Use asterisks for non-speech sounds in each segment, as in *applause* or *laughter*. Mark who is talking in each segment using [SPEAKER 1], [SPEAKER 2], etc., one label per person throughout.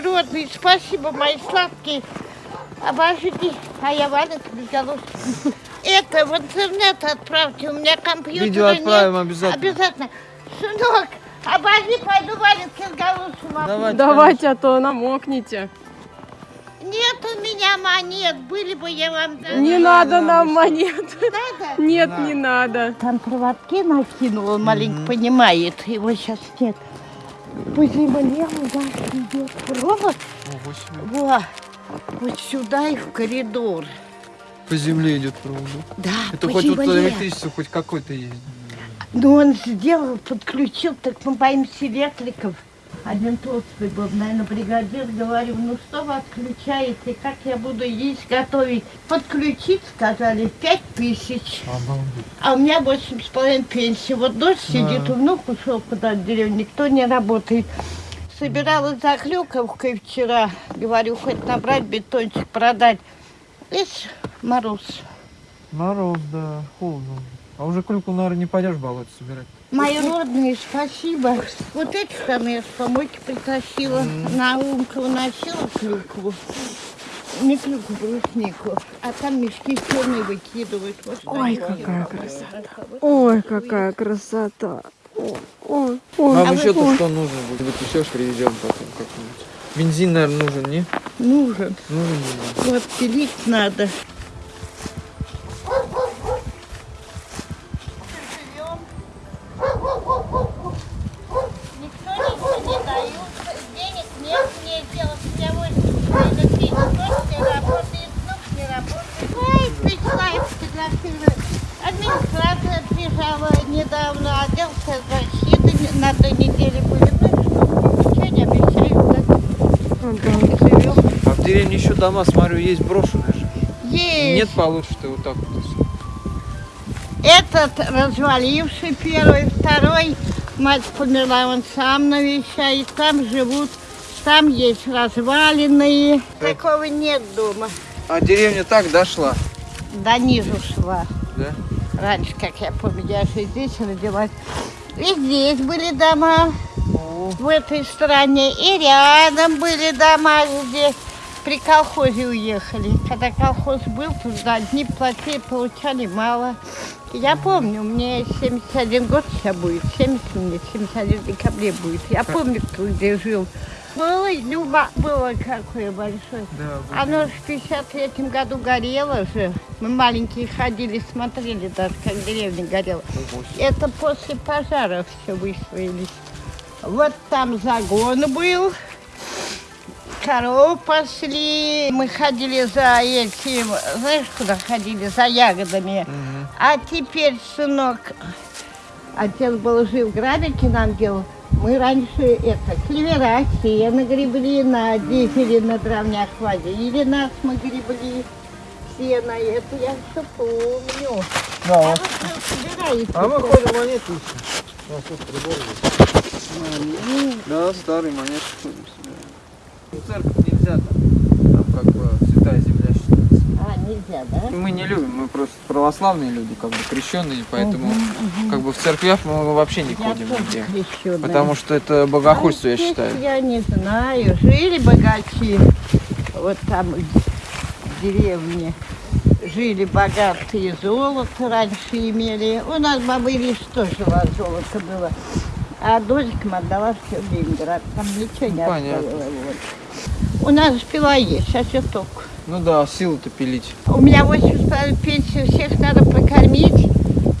[SPEAKER 1] мои родные, спасибо, мои сладкие. Обожди. А я без головки. *laughs* Это в интернет отправьте, у меня компьютера
[SPEAKER 2] Видео отправим
[SPEAKER 1] нет.
[SPEAKER 2] обязательно.
[SPEAKER 1] Обязательно. Сынок, обожди, пойду валенки с головушкой.
[SPEAKER 2] Давайте.
[SPEAKER 3] Давайте, а то намокнете.
[SPEAKER 1] Нет у меня монет, были бы я вам дала.
[SPEAKER 3] Не надо нам монет.
[SPEAKER 1] Надо? *laughs*
[SPEAKER 3] Нет,
[SPEAKER 2] Да.
[SPEAKER 3] не надо.
[SPEAKER 1] Там проводки накинул, он маленько понимает, его сейчас нет. По земле у нас идет провод, во, вот сюда и в коридор.
[SPEAKER 2] По земле идет провод. да? Это
[SPEAKER 1] по
[SPEAKER 2] хоть
[SPEAKER 1] земле.
[SPEAKER 2] электричество хоть какой-то есть.
[SPEAKER 1] Ну, он сделал, подключил, так мы боимся электриков. Один толстый был, наверное, бригадир, говорю, ну что вы отключаете, как я буду есть, готовить? Подключить, сказали, пять тысяч.
[SPEAKER 2] Обалдеть.
[SPEAKER 1] А у меня восемь с половиной пенсии. Вот дочь сидит, внук ушел куда-то в деревню, никто не работает. Собиралась за хлюковкой вчера. Говорю, хоть набрать бетончик, продать. Видишь, мороз.
[SPEAKER 2] Мороз, да, холодно. А уже клюку, наверное, не пойдешь болото собирать.
[SPEAKER 1] Мои родные, спасибо. Вот эти штаны я с помойки притащила. На Умка уносила клюкву. Не клюкву, бруснику. А там мешки черные выкидывают. Вот
[SPEAKER 3] Ой, какая красота. Ой, какая красота. Ой, ой, ой.
[SPEAKER 2] Нам
[SPEAKER 1] А
[SPEAKER 2] еще то, что нужно будет. Еще привезем потом как-нибудь. Бензин, наверное, нужен, не?
[SPEAKER 1] Нужен.
[SPEAKER 2] Нужен бензин.
[SPEAKER 1] Вот пилить надо. Никто ничего не дает, денег нет мне делать. У меня вот электричество тоже не работает, внук не работает. Ой, пришла и фотографировала. Администрация приезжала недавно, отдел защиты на той неделе были. Ну, ничего не обещают, да? Живем.
[SPEAKER 2] А в деревне еще дома, смотрю, есть брошенные же.
[SPEAKER 1] Есть.
[SPEAKER 2] Нет, получше вот так вот.
[SPEAKER 1] Этот разваливший первый, второй, мать померла, он сам навещает, там живут, там есть развалины. Такого нет дома.
[SPEAKER 2] А деревня так дошла,
[SPEAKER 1] До низу шла.
[SPEAKER 2] да?
[SPEAKER 1] Раньше, как я помню, я же здесь родилась. И здесь были дома, в этой стороне, и рядом были дома, где при колхозе уехали. Когда колхоз был, туда одни платили, получали мало. Я помню, мне 71 год сейчас будет, 70 мне, 71 в декабре будет. Я помню, кто где жил. Ой, Люба, было какое большое.
[SPEAKER 2] Да.
[SPEAKER 1] Оно же в 53 году горело же. Мы маленькие ходили, смотрели даже, как деревня горела. Это после пожара все выстроились. Вот там загон был. Коров пасли. Мы ходили за этим, знаешь, куда ходили? За ягодами. А теперь, сынок, отец был жив, грабики нам делал. Мы раньше это, клевера, сено гребли на дизеле на дровнях водили нас, мы гребли сено, это я все помню.
[SPEAKER 2] Да,
[SPEAKER 1] А
[SPEAKER 2] вот. А мы ходим монеты ищем. У нас тут прибор есть. Да, старые монеты ходим собираем. В церковь нельзя там. Там как бы святая земля считается.
[SPEAKER 1] А, нельзя, да?
[SPEAKER 2] Мы не любим, мы просто православные люди, как бы крещенные, поэтому как бы в церквях мы вообще не
[SPEAKER 1] Я
[SPEAKER 2] ходим нигде.
[SPEAKER 1] крещеная.
[SPEAKER 2] Потому что это богохульство, я
[SPEAKER 1] А здесь
[SPEAKER 2] считаю.
[SPEAKER 1] Я не знаю. Жили богачи. Вот там в деревне. Жили богатые, золото раньше имели. У нас бабы Ириш тоже золото было. А дочкам отдала все в Ленинград. Там ничего не
[SPEAKER 2] Понятно.
[SPEAKER 1] оставила. Вот. У нас пила есть, сейчас я только.
[SPEAKER 2] Ну да, силу-то пилить.
[SPEAKER 1] У меня 8 пенсии, всех надо прокормить.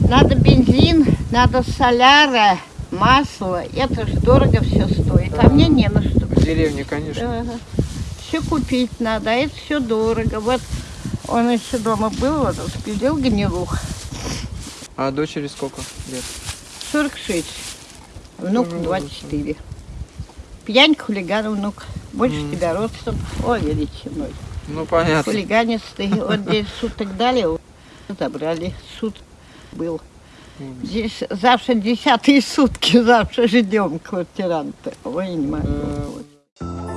[SPEAKER 1] Надо бензин, надо соляра, масло. Это же дорого все стоит. А мне не на что.
[SPEAKER 2] В деревне, конечно.
[SPEAKER 1] Все купить надо, а это все дорого. Вот он еще дома был, вот распилил гнилух.
[SPEAKER 2] А дочери сколько лет?
[SPEAKER 1] 46. Внук
[SPEAKER 2] Тоже
[SPEAKER 1] 24. Пьянь, хулиган, внук. Больше тебя ростом. О, величиной.
[SPEAKER 2] Ну понятно.
[SPEAKER 1] Хулиганистый. *laughs* Вот здесь суток дали, забрали. Суд был. Здесь завтра десятые сутки, *laughs* завтра ждем квартиранта. Ой, не могу.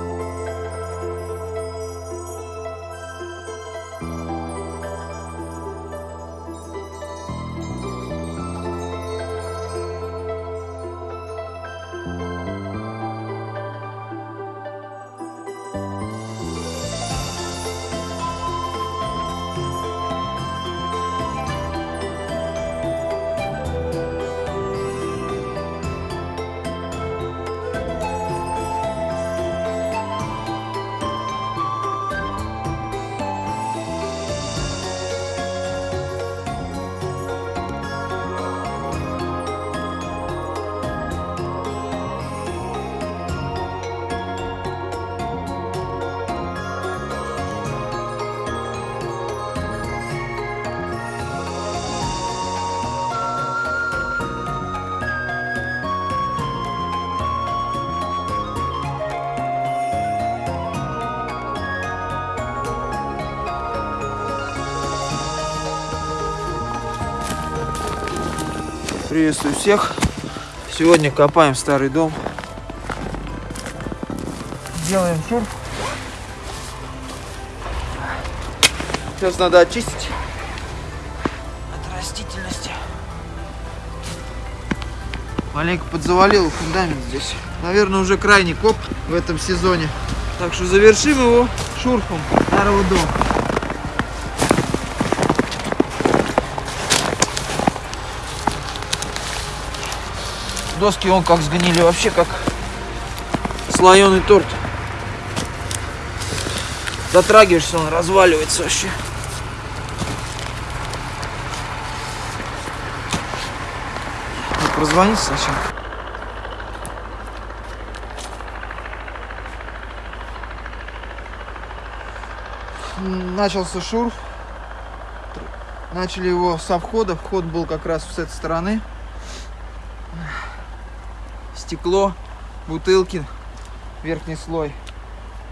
[SPEAKER 2] Приветствую всех. Сегодня копаем старый дом. Делаем шурф. Сейчас надо очистить от растительности. Маленько подзавалил фундамент здесь. Наверное, уже крайний коп в этом сезоне. Так что завершим его шурфом старого дома. Доски он как сгнили, вообще как слоеный торт. Затрагиваешься, он разваливается вообще. Ну, Прозвонить сначала. Начался шурф. Начали его со входа. Вход был как раз с этой стороны стекло, бутылки, верхний слой,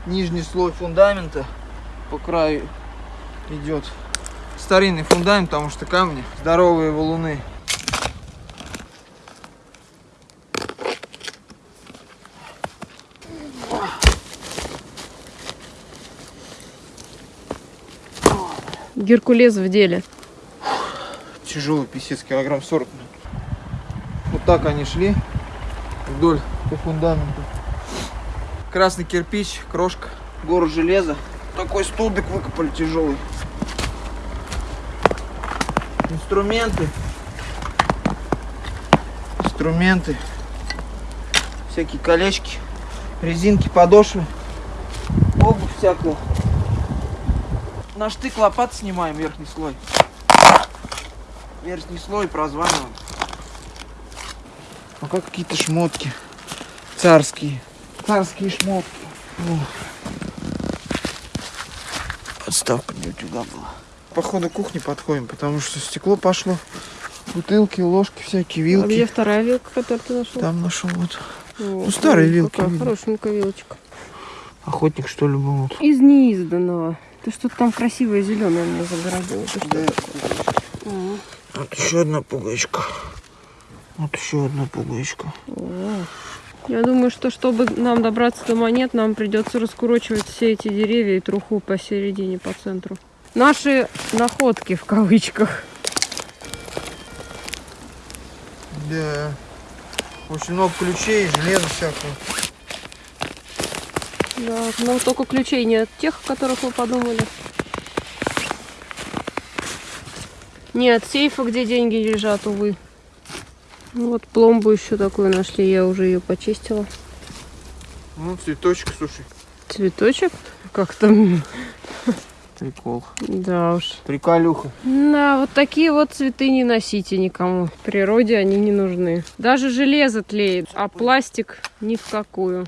[SPEAKER 2] нижний слой фундамента по краю идет. Старинный фундамент, потому что камни, здоровые валуны.
[SPEAKER 3] Геркулес в деле.
[SPEAKER 2] Тяжелый писец, килограмм 40. Вот так они шли вдоль по фундаменту. Красный кирпич, крошка, гору железа. Такой столбик выкопали тяжелый. Инструменты. Инструменты. Всякие колечки, резинки, подошвы. Обувь всякую. На штык лопат снимаем верхний слой. Верхний слой прозваниваем. А как какие-то шмотки. Царские. Царские шмотки. О. Подставка для утюга была. По ходу кухни подходим, потому что стекло пошло. Бутылки, ложки всякие,
[SPEAKER 3] А
[SPEAKER 2] вилки.
[SPEAKER 3] где вторая вилка, которую ты нашел?
[SPEAKER 2] Там нашел вот.
[SPEAKER 3] О,
[SPEAKER 2] ну, старые вилки
[SPEAKER 3] Какая хорошенькая вилочка.
[SPEAKER 2] Охотник что ли был. вот.
[SPEAKER 3] Из неизданного. Ты что-то там красивое зеленое мне загородил. Что?
[SPEAKER 2] Да.
[SPEAKER 3] М.
[SPEAKER 2] Вот еще одна пуговичка. Вот еще одна пуговичка.
[SPEAKER 3] О. Я думаю, что чтобы нам добраться до монет, нам придется раскурочивать все эти деревья и труху посередине, по центру. Наши находки в кавычках.
[SPEAKER 2] Да. Очень много ключей, железа всякого.
[SPEAKER 3] Да, но только ключей не от тех, о которых мы подумали. Не от сейфа, где деньги лежат, увы. Ну Вот пломбу еще такую нашли, я уже ее почистила.
[SPEAKER 2] Ну, цветочек, слушай.
[SPEAKER 3] Цветочек? Как там?
[SPEAKER 2] Прикол.
[SPEAKER 3] Да уж.
[SPEAKER 2] Приколюха.
[SPEAKER 3] Да, вот такие вот цветы не носите никому. В природе они не нужны. Даже железо тлеет, а пластик ни в какую.